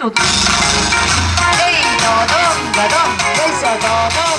todo. ¡Ey, dodón, dodón! ¡Eso, dodón!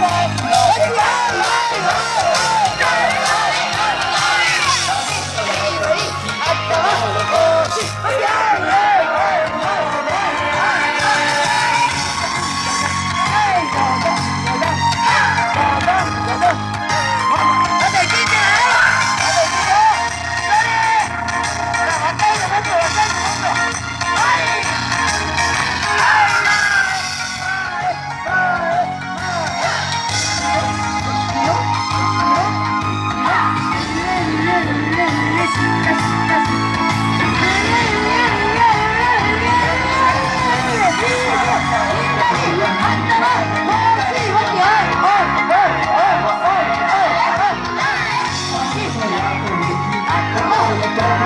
một một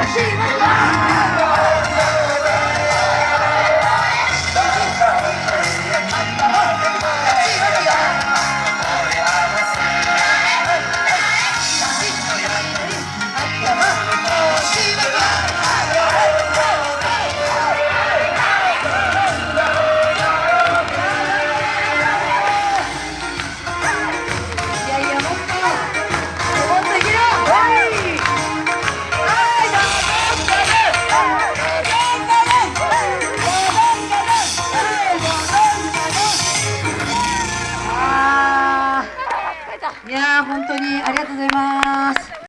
China! 本当にありがとうございます。